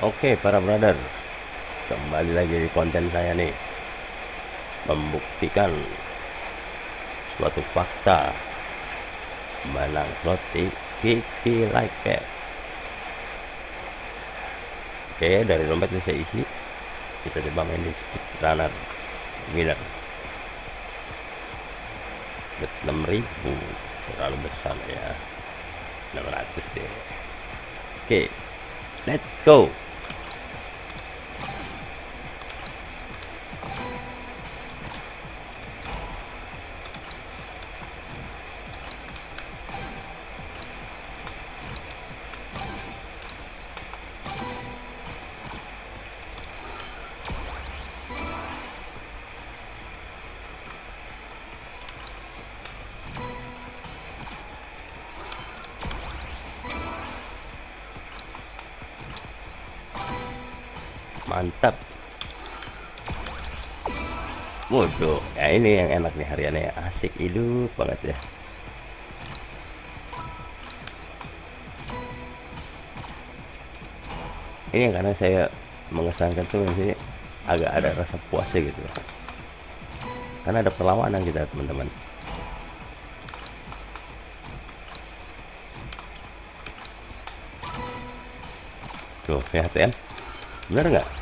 Oke para brother. Kembali lagi di konten saya nih. Membuktikan Suatu fakta. Menang slot di Kiki Like Pet Oke dari dompet bisa isi Kita coba main di speed runner Winner. Bet 6000 Terlalu besar ya. 600 deh. Oke Let's go mantap. Waduh ya ini yang enak nih hariannya. Asik hidup banget ya. Ini karena saya mengesankan tuh ini agak ada rasa puasnya gitu. Karena ada perlawanan kita teman-teman. Tuh lihat ya. Bener nggak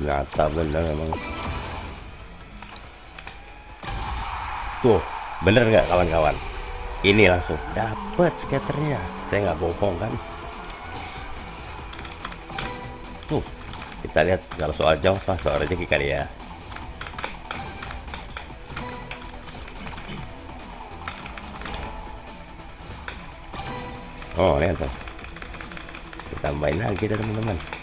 nyata bener emang. Tuh bener nggak kawan-kawan? Ini langsung. Dapat skaternya. Saya nggak bohong kan? Tuh kita lihat kalau soal jauh soal rezeki kali ya. Oh lihat tuh kita main lagi teman-teman